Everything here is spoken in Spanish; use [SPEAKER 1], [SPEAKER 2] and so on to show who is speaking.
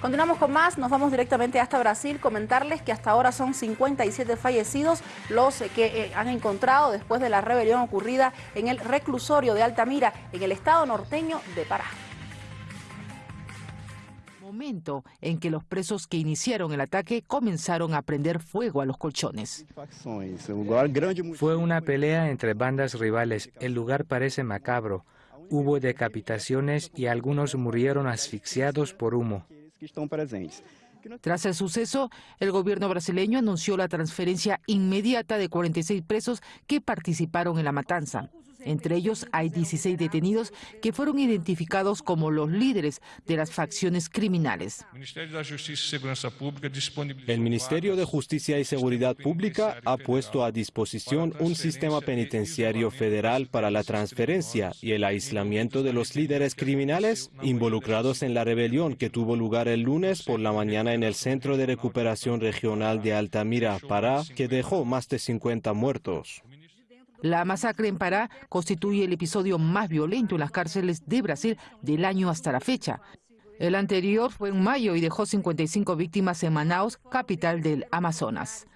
[SPEAKER 1] Continuamos con más, nos vamos directamente hasta Brasil, comentarles que hasta ahora son 57 fallecidos los que eh, han encontrado después de la rebelión ocurrida en el reclusorio de Altamira, en el estado norteño de Pará
[SPEAKER 2] momento en que los presos que iniciaron el ataque comenzaron a prender fuego a los colchones.
[SPEAKER 3] Fue una pelea entre bandas rivales. El lugar parece macabro. Hubo decapitaciones y algunos murieron asfixiados por humo.
[SPEAKER 2] Tras el suceso, el gobierno brasileño anunció la transferencia inmediata de 46 presos que participaron en la matanza. Entre ellos hay 16 detenidos que fueron identificados como los líderes de las facciones criminales.
[SPEAKER 4] El Ministerio de Justicia y Seguridad Pública ha puesto a disposición un sistema penitenciario federal para la transferencia y el aislamiento de los líderes criminales involucrados en la rebelión que tuvo lugar el lunes por la mañana en el Centro de Recuperación Regional de Altamira, Pará, que dejó más de 50 muertos.
[SPEAKER 2] La masacre en Pará constituye el episodio más violento en las cárceles de Brasil del año hasta la fecha. El anterior fue en mayo y dejó 55 víctimas en Manaus, capital del Amazonas.